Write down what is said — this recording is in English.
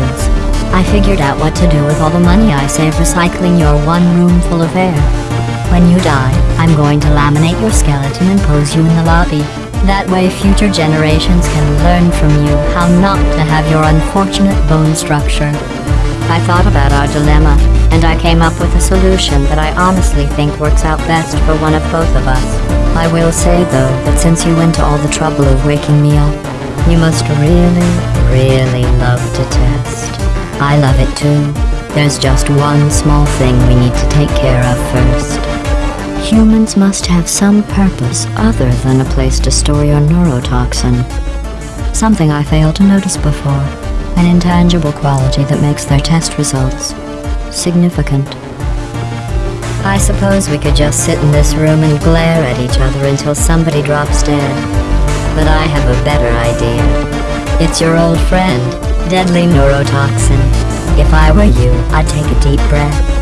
I figured out what to do with all the money I save recycling your one room full of air. When you die, I'm going to laminate your skeleton and pose you in the lobby. That way future generations can learn from you how not to have your unfortunate bone structure. I thought about our dilemma, and I came up with a solution that I honestly think works out best for one of both of us. I will say though that since you went to all the trouble of waking me up, you must really, really love to test. I love it too. There's just one small thing we need to take care of first. Humans must have some purpose other than a place to store your neurotoxin. Something I failed to notice before. An intangible quality that makes their test results significant. I suppose we could just sit in this room and glare at each other until somebody drops dead. But I have a better idea. It's your old friend, deadly neurotoxin. If I were you, I'd take a deep breath